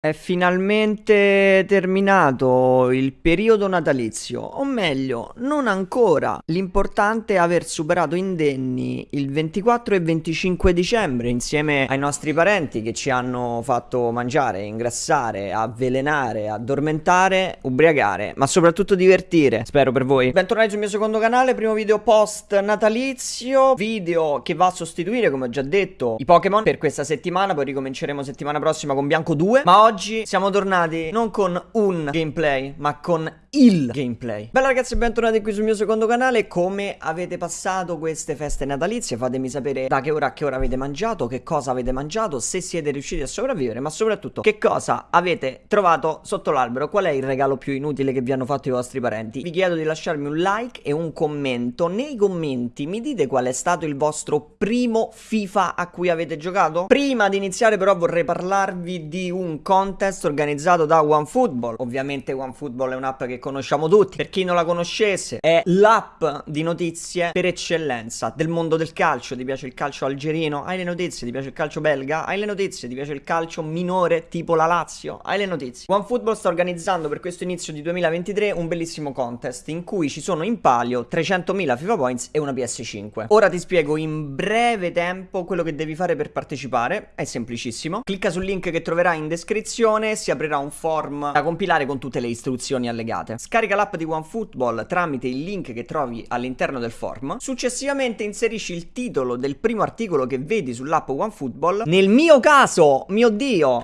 È finalmente terminato il periodo natalizio, o meglio, non ancora. L'importante è aver superato indenni il 24 e 25 dicembre insieme ai nostri parenti che ci hanno fatto mangiare, ingrassare, avvelenare, addormentare, ubriacare, ma soprattutto divertire, spero per voi. Bentornati sul mio secondo canale, primo video post natalizio, video che va a sostituire, come ho già detto, i Pokémon per questa settimana, poi ricominceremo settimana prossima con Bianco 2, ma oggi oggi siamo tornati non con un gameplay, ma con il gameplay. Bella ragazzi, bentornati qui sul mio secondo canale. Come avete passato queste feste natalizie? Fatemi sapere da che ora a che ora avete mangiato, che cosa avete mangiato, se siete riusciti a sopravvivere, ma soprattutto che cosa avete trovato sotto l'albero. Qual è il regalo più inutile che vi hanno fatto i vostri parenti? Vi chiedo di lasciarmi un like e un commento. Nei commenti mi dite qual è stato il vostro primo FIFA a cui avete giocato? Prima di iniziare però vorrei parlarvi di un contest organizzato da OneFootball. Ovviamente OneFootball è un'app che conosciamo tutti. Per chi non la conoscesse, è l'app di notizie per eccellenza del mondo del calcio. Ti piace il calcio algerino? Hai le notizie. Ti piace il calcio belga? Hai le notizie. Ti piace il calcio minore tipo la Lazio? Hai le notizie. OneFootball sta organizzando per questo inizio di 2023 un bellissimo contest in cui ci sono in palio 300.000 FIFA Points e una PS5. Ora ti spiego in breve tempo quello che devi fare per partecipare. È semplicissimo. Clicca sul link che troverai in descrizione, si aprirà un form da compilare con tutte le istruzioni allegate giocate. Scarica l'app di OneFootball tramite il link che trovi all'interno del form. Successivamente inserisci il titolo del primo articolo che vedi sull'app OneFootball. Nel mio caso, mio dio,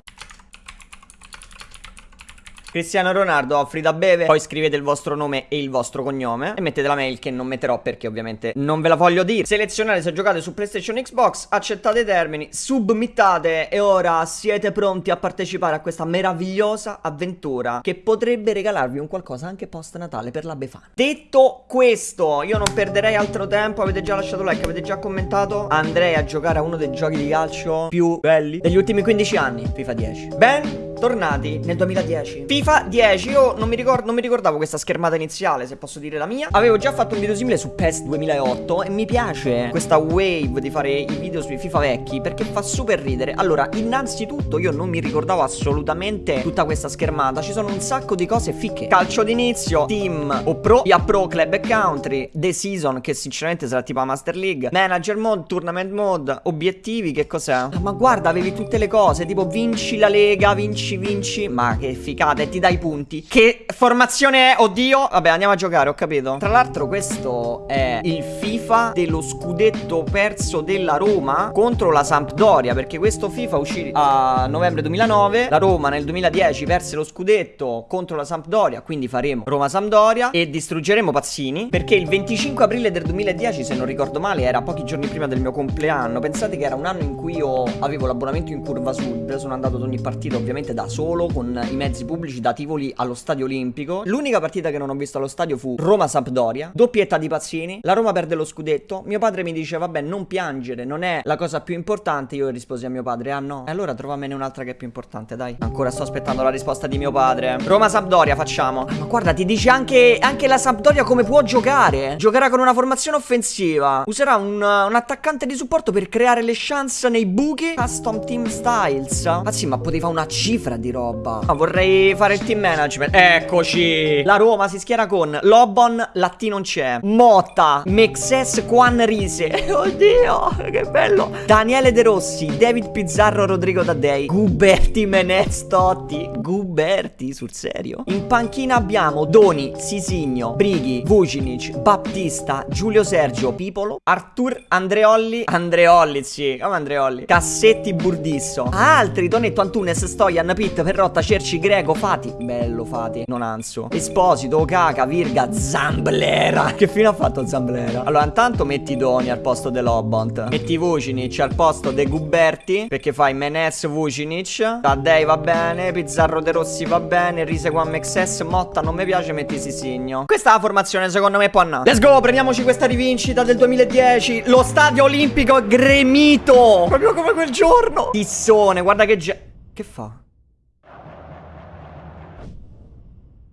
Cristiano Ronaldo offri da bere Poi scrivete il vostro nome e il vostro cognome E mettete la mail che non metterò perché ovviamente non ve la voglio dire. Selezionate se giocate su PlayStation Xbox Accettate i termini Submittate E ora siete pronti a partecipare a questa meravigliosa avventura Che potrebbe regalarvi un qualcosa anche post Natale per la Befana. Detto questo Io non perderei altro tempo. Avete già lasciato like, avete già commentato. Andrei a giocare a uno dei giochi di calcio più belli degli ultimi 15 anni FIFA 10 Ben tornati nel 2010 FIFA 10 Io non mi, ricordo, non mi ricordavo questa schermata iniziale Se posso dire la mia. Avevo già fatto un video simile su PES 2008 E mi piace questa wave di fare i video sui FIFA vecchi Perché fa super ridere. Allora innanzitutto io non mi ricordavo assolutamente Tutta questa schermata. Ci sono un sacco di cose ficche Calcio d'inizio Team o Pro Via Pro Club e Country. The Season Che sinceramente sarà tipo la Master League. Manager Mode Tournament Mode Obiettivi Che cos'è? Ah, ma guarda avevi tutte le cose Tipo vinci la Lega Vinci vinci, vinci Ma che figata e ti dai punti. Che formazione è? Oddio. Vabbè andiamo a giocare ho capito. Tra l'altro questo è il FIFA dello scudetto perso della Roma Contro la Sampdoria Perché questo FIFA uscì a novembre 2009 La Roma nel 2010 perse lo scudetto contro la Sampdoria Quindi faremo Roma-Sampdoria E distruggeremo Pazzini Perché il 25 aprile del 2010 se non ricordo male Era pochi giorni prima del mio compleanno. Pensate che era un anno in cui io avevo l'abbonamento in curva sud Sono andato ad ogni partita ovviamente da solo con i mezzi pubblici da Tivoli allo Stadio Olimpico. L'unica partita che non ho visto allo stadio fu Roma-Sampdoria, doppietta di Pazzini, la Roma perde lo scudetto, mio padre mi dice vabbè non piangere, non è la cosa più importante, io risposi a mio padre ah no, e allora trovamene un'altra che è più importante dai. Ancora sto aspettando la risposta di mio padre. Roma-Sampdoria facciamo. Ah, ma guarda ti dice anche, anche la Sampdoria come può giocare. Giocherà con una formazione offensiva, userà un, un attaccante di supporto per creare le chance nei buchi. Custom Team Styles. Ah sì ma poteva una cifra schiera di roba. Ah, Vorrei fare il team management. Eccoci. La Roma si schiera con Lobon, Latti non c'è. Motta, Mexes, Quan Rise. Oddio, che bello. Daniele De Rossi, David Pizzarro, Rodrigo Taddei. Guberti, Menez, Totti Guberti, sul serio. In panchina abbiamo Doni, Sisigno, Brighi, Vucinic, Battista, Giulio Sergio, Pipolo Artur, Andreolli. Andreolli, sì, come Andreolli? Cassetti, Burdisso. Altri, Tonetto, Antunes, Stojan, P Pitt, Perrotta, Cerci, Greco, Fati. Bello Fati, non anso. Esposito, Okaka, Virga, Zamblera. Che fine ha fatto Zamblera? Allora intanto metti Doni al posto dell'Obont Metti Vucinic al posto dei Guberti Perché fai Menes Vucinic. Taddei va bene Pizzarro De Rossi va bene Rise One MXS Motta non mi piace metti Sisigno. Questa è la formazione secondo me può andare Let's go prendiamoci questa rivincita del 2010 Lo stadio olimpico gremito. Proprio come quel giorno. Tissone guarda che... Che fa?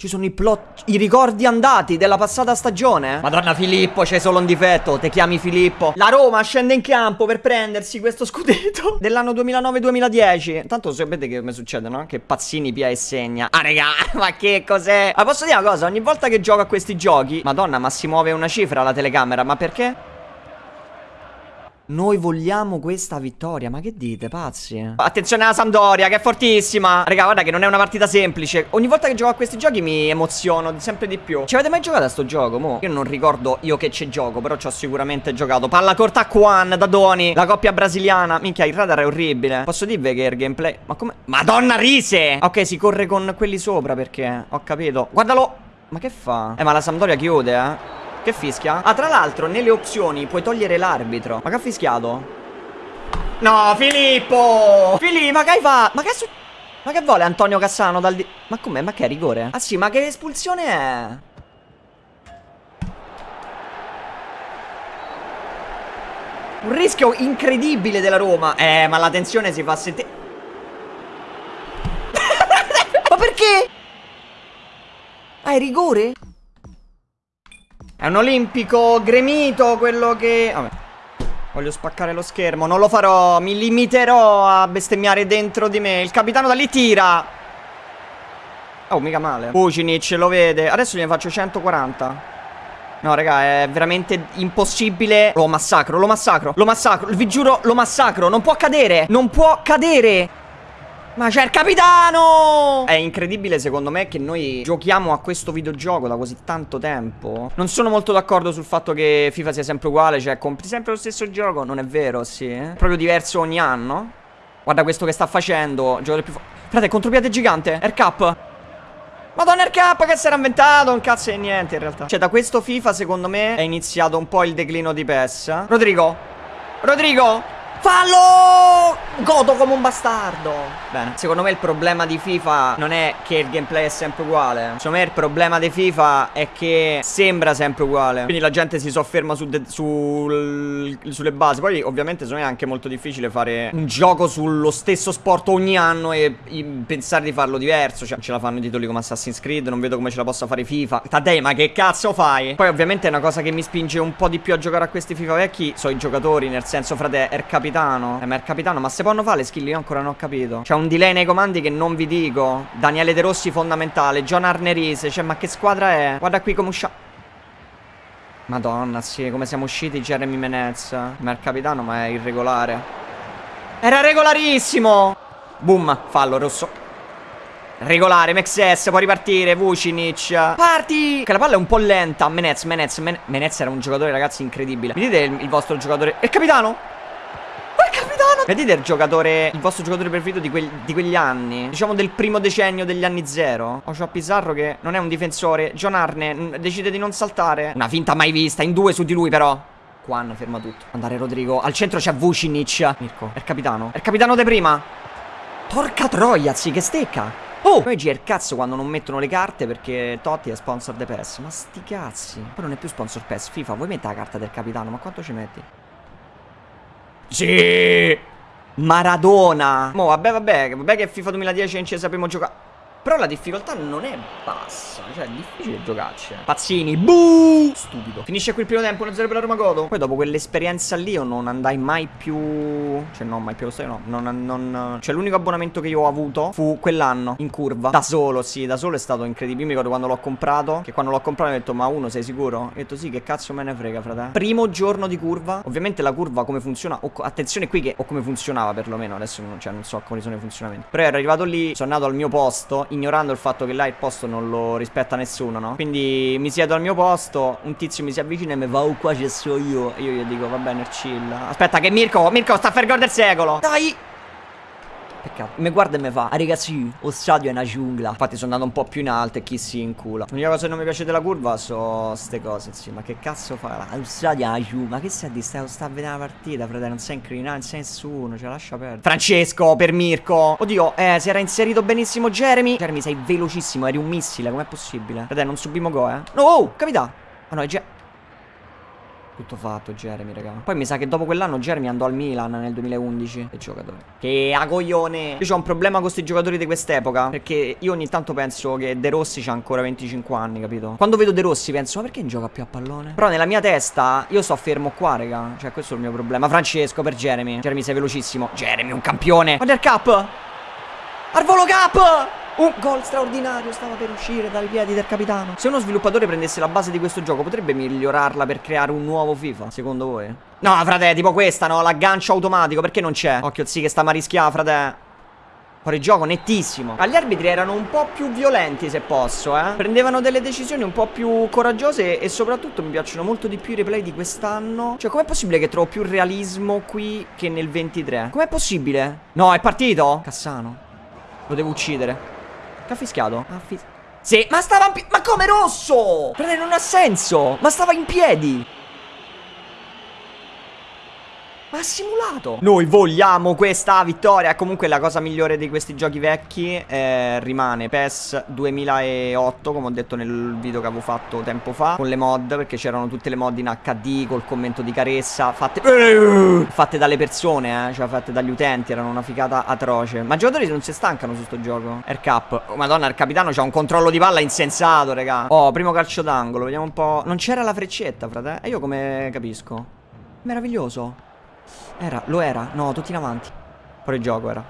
Ci sono i plot, i ricordi andati della passata stagione. Madonna Filippo, c'è solo un difetto. Te chiami Filippo. La Roma scende in campo per prendersi questo scudetto dell'anno 2009-2010. Tanto sapete che come succede, no? Che Pazzini pia e segna. Ah, raga, ma che cos'è? Ma posso dire una cosa? Ogni volta che gioco a questi giochi, Madonna, ma si muove una cifra la telecamera. Ma perché? Noi vogliamo questa vittoria, ma che dite, pazzi? Attenzione alla Sampdoria, che è fortissima Raga, guarda che non è una partita semplice Ogni volta che gioco a questi giochi mi emoziono sempre di più Ci avete mai giocato a sto gioco, mo? Io non ricordo io che ci gioco, però ci ho sicuramente giocato Palla corta a Quan, da Doni, la coppia brasiliana Minchia, il radar è orribile Posso dirvi che il gameplay... Ma come... Madonna Rise! Ok, si corre con quelli sopra perché... Ho capito Guardalo! Ma che fa? Eh, ma la Sampdoria chiude, eh che fischia? Ah, tra l'altro, nelle opzioni puoi togliere l'arbitro. Ma che ha fischiato? No, Filippo! Filippo, ma che hai fatto? Ma che su... Ma che vuole Antonio Cassano dal di... Ma com'è? Ma che è rigore? Ah sì, ma che espulsione è? Un rischio incredibile della Roma Eh, ma la tensione si fa sentire Ma perché? Ah, è rigore? È un olimpico gremito quello che... Vabbè. Voglio spaccare lo schermo. Non lo farò. Mi limiterò a bestemmiare dentro di me. Il capitano da lì tira. Oh, mica male. Vucinic lo vede. Adesso gliene faccio 140. No, raga, è veramente impossibile. Lo massacro, lo massacro, lo massacro. Vi giuro, lo massacro. Non può cadere. Non può cadere. Ma c'è il capitano! È incredibile secondo me che noi giochiamo a questo videogioco da così tanto tempo. Non sono molto d'accordo sul fatto che FIFA sia sempre uguale Cioè compri sempre lo stesso gioco. Non è vero, sì eh? Proprio diverso ogni anno. Guarda questo che sta facendo Giocatore più Frate, contropiede gigante Aircap Madonna Aircap che si era inventato? Un cazzo di niente in realtà. Cioè da questo FIFA secondo me è iniziato un po' il declino di PES. Rodrigo! Rodrigo Fallo! Godo come un bastardo. Bene Secondo me il problema di FIFA Non è che il gameplay è sempre uguale. Secondo me il problema di FIFA È che sembra sempre uguale. Quindi la gente si sofferma su sul, sulle basi. Poi ovviamente secondo me è anche molto difficile fare Un gioco sullo stesso sport ogni anno E pensare di farlo diverso. Cioè ce la fanno i titoli come Assassin's Creed Non vedo come ce la possa fare FIFA. Tadei ma che cazzo fai? Poi ovviamente è una cosa che mi spinge un po' di più a giocare a questi FIFA vecchi So i giocatori Nel senso frate è capitato capitano? Eh ma il capitano Ma se possono fare le skill? Io ancora non ho capito. C'è un delay nei comandi che non vi dico. Daniele De Rossi fondamentale. John Arnerise Cioè ma che squadra è? Guarda qui come usciamo Madonna sì come siamo usciti Jeremy Menez. Ma il capitano ma è irregolare. Era regolarissimo! Boom fallo rosso. Regolare, Mexes, può ripartire, Vucinic. Parti! Che la palla è un po' lenta. Menez, Menez, Menez era un giocatore ragazzi incredibile. Mi dite il, il vostro giocatore? Il capitano? Vedete il giocatore Il vostro giocatore preferito di, quel, di, quegli anni Diciamo del primo decennio degli anni zero Ocio Pizarro che non è un difensore John Arne decide di non saltare Una finta mai vista In due su di lui però Quan ferma tutto Andare Rodrigo Al centro c'è Vucinic Mirko È il capitano È il capitano de prima Porca troia zi che stecca Oh! Poi il cazzo quando non mettono le carte perché Totti è sponsor de PES. Ma sti cazzi. Poi non è più sponsor PES. FIFA, vuoi mettere la carta del capitano? Ma quanto ci metti? Sì! Maradona! Mo, vabbè, vabbè, vabbè che FIFA 2010 non ci sappiamo giocare. Però la difficoltà non è bassa Cioè è difficile giocarci Pazzini Buh Stupido. Finisce qui il primo tempo 1-0 per la Roma Godo. Poi dopo quell'esperienza lì io non andai mai più Cioè no mai più lo stadio no non, non... Cioè l'unico abbonamento che io ho avuto Fu quell'anno In curva Da solo sì Da solo è stato incredibile. Io mi ricordo quando l'ho comprato Che quando l'ho comprato mi ho detto Ma uno sei sicuro? Ho detto sì che cazzo me ne frega frate. Primo giorno di curva Ovviamente la curva come funziona o, Attenzione qui che O come funzionava perlomeno Adesso cioè, non so quali sono i funzionamenti Però ero arrivato lì Sono andato al mio posto ignorando il fatto che là il posto non lo rispetta nessuno, no? Quindi mi siedo al mio posto, un tizio mi si avvicina e mi va, oh qua ci sto io. E io gli dico, va bene, chill. Aspetta che Mirko, Mirko sta per gol del secolo. Dai! Peccato. Mi guarda e mi fa. Ah, ragazzi, lo stadio è una giungla. Infatti sono andato un po' più in alto e chi si incula. L'unica cosa che non mi piace della curva sono ste cose, sì. Ma che cazzo fa? Lo stadio è una giungla. Ma che stai dire? Stai, stai a vedere la partita, fratello. Non sei incriminato, non sei nessuno. Ce la lascia perdere. Francesco, per Mirko. Oddio, eh, si era inserito benissimo Jeremy. Jeremy, sei velocissimo. Eri un missile. Com'è possibile? Fratello, non subimo go, eh. No, oh, capita. Ah no, è già... Tutto fatto Jeremy, raga. Poi mi sa che dopo quell'anno Jeremy andò al Milan nel 2011. Che giocatore. Che a coglione. Io ho un problema con questi giocatori di quest'epoca. Perché io ogni tanto penso che De Rossi c'ha ancora 25 anni, capito? Quando vedo De Rossi penso, ma perché non gioca più a pallone? Però nella mia testa io sto fermo qua, raga. Cioè, questo è il mio problema. Francesco per Jeremy. Jeremy sei velocissimo. Jeremy, un campione. Wonder Cup. Arvolo Cup. Un gol straordinario stava per uscire dai piedi del capitano. Se uno sviluppatore prendesse la base di questo gioco, potrebbe migliorarla per creare un nuovo FIFA, secondo voi? No, frate, tipo questa, no? L'aggancio automatico, perché non c'è? Occhio, sì, che sta marischiando, frate. Fuori gioco, nettissimo. Gli arbitri erano un po' più violenti, se posso, eh. Prendevano delle decisioni un po' più coraggiose e soprattutto mi piacciono molto di più i replay di quest'anno. Cioè, com'è possibile che trovo più realismo qui che nel 23? Com'è possibile? No, è partito? Cassano. Lo devo uccidere. Che ha fischiato? Ha fis sì, ma stava in piedi. Ma come rosso? Frate, non ha senso. Ma stava in piedi. Ma ha simulato? Noi vogliamo questa vittoria. Comunque la cosa migliore di questi giochi vecchi eh, Rimane PES 2008 Come ho detto nel video che avevo fatto tempo fa Con le mod Perché c'erano tutte le mod in HD Col commento di Caressa Fatte Fatte dalle persone eh Cioè fatte dagli utenti Erano una figata atroce. Ma i giocatori non si stancano su sto gioco. Air Cup oh, Madonna il capitano c'ha un controllo di palla insensato raga. Oh primo calcio d'angolo Vediamo un po' Non c'era la freccetta frate? E io come capisco? Meraviglioso era, lo era. No, tutti in avanti. Fuori gioco era.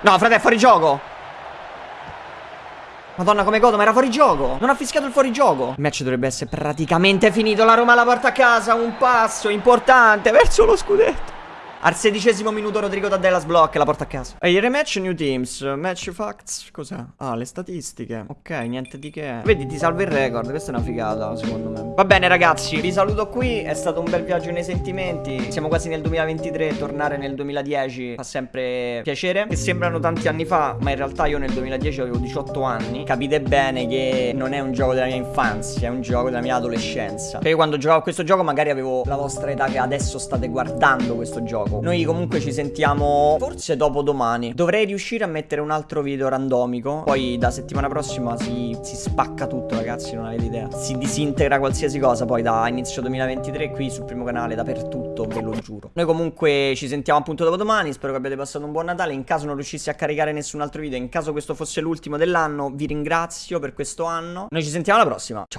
No, frate, è fuori gioco. Madonna come godo, ma era fuori gioco Non ha fischiato il fuori gioco Il match dovrebbe essere praticamente finito La Roma la porta a casa Un passo importante verso lo scudetto al sedicesimo minuto Rodrigo Taddella sblocca la porta a casa. E il rematch New Teams. Match facts. Cos'è? Ah, le statistiche. Ok, niente di che. Vedi, ti salva il record. Questa è una figata, secondo me. Va bene, ragazzi. Vi saluto qui. È stato un bel viaggio nei sentimenti. Siamo quasi nel 2023. Tornare nel 2010 fa sempre piacere. Che sembrano tanti anni fa, ma in realtà io nel 2010 avevo 18 anni. Capite bene che non è un gioco della mia infanzia, è un gioco della mia adolescenza. Perché quando giocavo a questo gioco magari avevo la vostra età che adesso state guardando questo gioco Noi comunque ci sentiamo forse dopo domani. Dovrei riuscire a mettere un altro video randomico Poi da settimana prossima si, si spacca tutto ragazzi Non avete idea. Si disintegra qualsiasi cosa poi da inizio 2023 Qui sul primo canale dappertutto ve lo giuro. Noi comunque ci sentiamo appunto dopo domani Spero che abbiate passato un buon Natale. In caso non riuscissi a caricare nessun altro video In caso questo fosse l'ultimo dell'anno Vi ringrazio per questo anno. Noi ci sentiamo alla prossima. Ciao